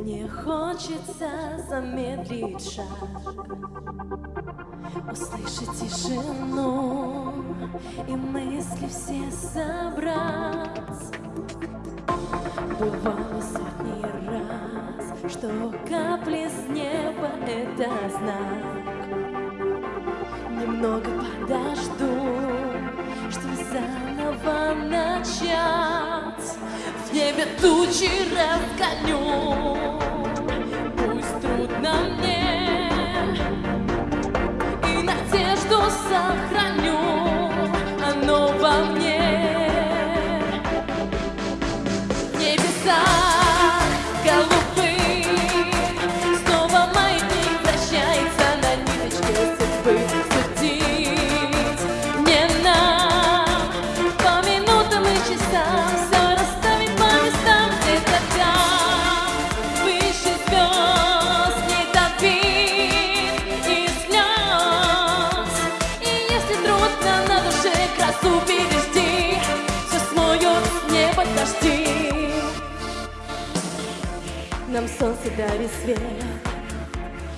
Мне хочется замедлить шаг Услышать тишину И мысли все собрать. Бывало сотни раз Что капли с неба — это знак. Немного подожду Что заново начать небе тучи разгоню. Пусть трудно мне И надежду сохраню. Оно во мне красу пережди Все смоет с неба дожди нам солнце дарит свет,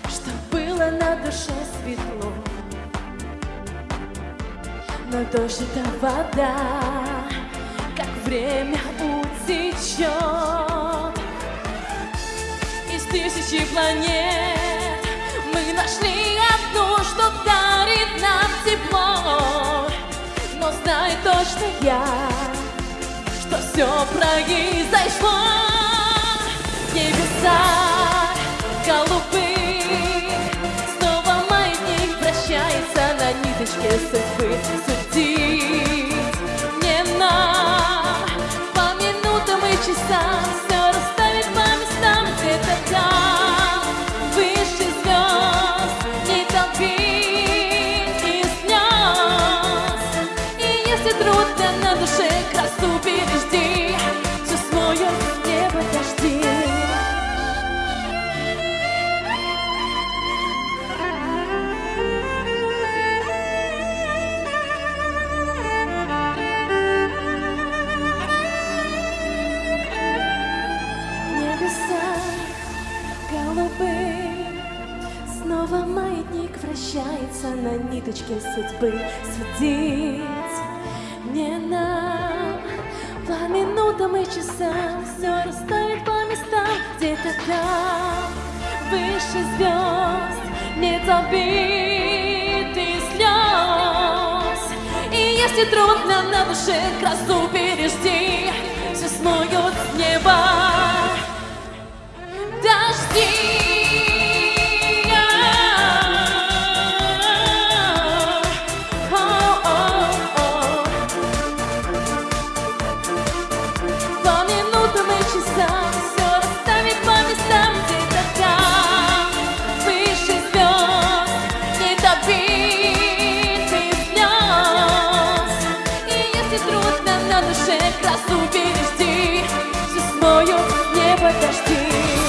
Чтоб было на душе светло. Но дождь это вода, Как время утечет. Из тысячи планет Мы нашли одну, что дарит нам тепло. Я, что все произошло. Небеса голубые Снова маятник вращается на ниточке судьбы вращается на ниточке судьбы Судить. Не нам По минутам и часам Все расставить по местам Где-то там Выше звезд Нет обид и слез И если трудно на душе красу пережди на душе красу бережи, мою не подожди.